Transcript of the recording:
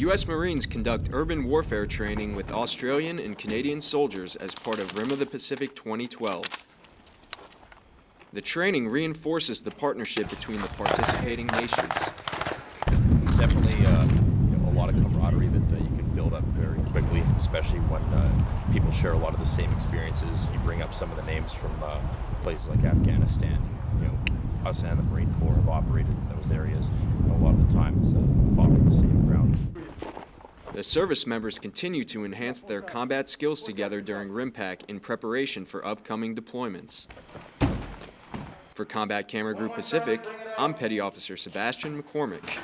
U.S. Marines conduct urban warfare training with Australian and Canadian soldiers as part of Rim of the Pacific 2012. The training reinforces the partnership between the participating nations. definitely uh, you know, a lot of camaraderie that uh, you can build up very quickly, especially when uh, people share a lot of the same experiences. You bring up some of the names from uh, places like Afghanistan. You know, us and the Marine Corps have operated in those areas, a lot of the times uh, fought for the same ground. The service members continue to enhance their combat skills together during RIMPAC in preparation for upcoming deployments. For Combat Camera Group Pacific, I'm Petty Officer Sebastian McCormick.